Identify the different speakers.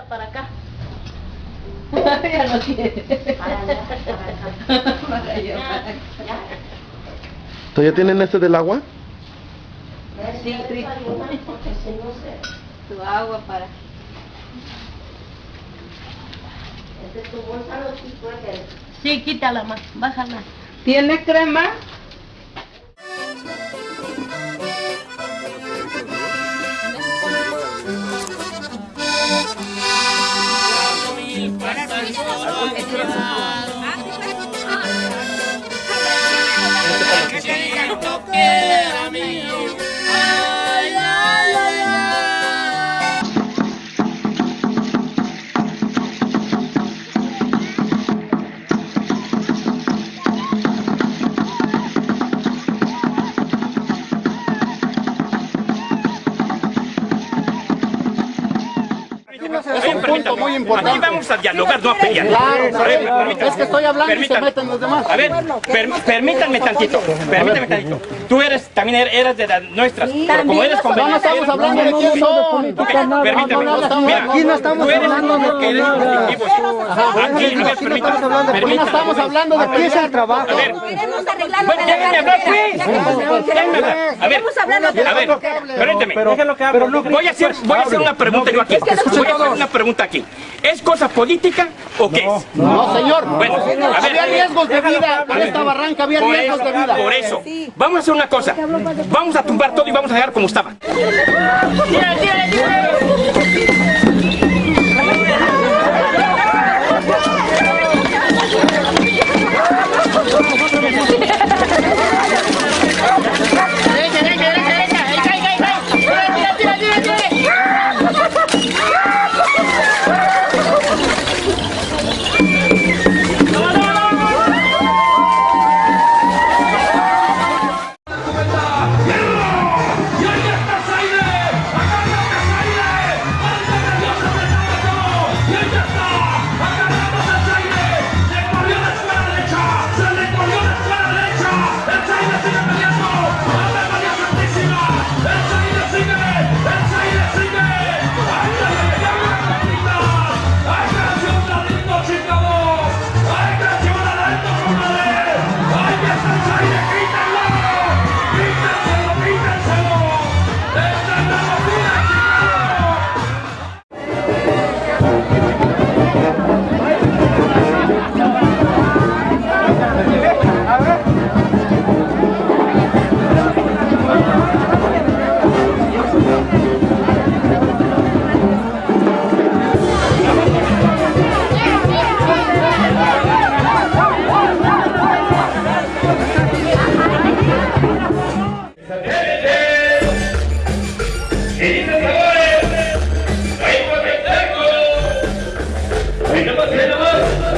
Speaker 1: Para acá.
Speaker 2: ya no tiene.
Speaker 1: Para allá, para acá.
Speaker 2: Para allá, para acá.
Speaker 1: Ya.
Speaker 3: ¿Entonces ya tienen este del agua?
Speaker 2: Sí,
Speaker 1: se...
Speaker 2: Tu agua para.
Speaker 1: Este tu bolsa.
Speaker 2: Sí, quítala más, bájala. ¿Tiene crema?
Speaker 4: Es punto muy importante.
Speaker 5: Aquí vamos a dialogar, no a pelear.
Speaker 4: Claro,
Speaker 5: A ver,
Speaker 4: claro.
Speaker 5: permítame.
Speaker 4: Es que estoy hablando y se meten los demás.
Speaker 5: A ver, per- permítanme tantito, permítanme tantito. Tú eres, también er- eras de las nuestras, pero como eres
Speaker 4: No, no
Speaker 5: conveniente...
Speaker 4: estamos hablando de quién son.
Speaker 5: Permítame, mira,
Speaker 4: aquí no
Speaker 5: estamos hablando de que eres. Aquí, a ver, permítame,
Speaker 4: Aquí no estamos hablando de
Speaker 6: Aquí es el trabajo.
Speaker 5: A ver, déjenme hablar, pues. Déjenme hablar. A ver, a ver, permíteme. Voy a hacer, voy a hacer una pregunta yo aquí. Voy a hacer una pregunta aquí. ¿Es cosa política o qué es?
Speaker 4: No, señor.
Speaker 5: Bueno, a ver,
Speaker 4: Había riesgos de vida. En esta barranca había riesgos
Speaker 5: eso,
Speaker 4: de vida.
Speaker 5: por eso. Vamos a hacer una cosa. Vamos a tumbar todo y vamos a dejar como estaba.
Speaker 1: Never, never.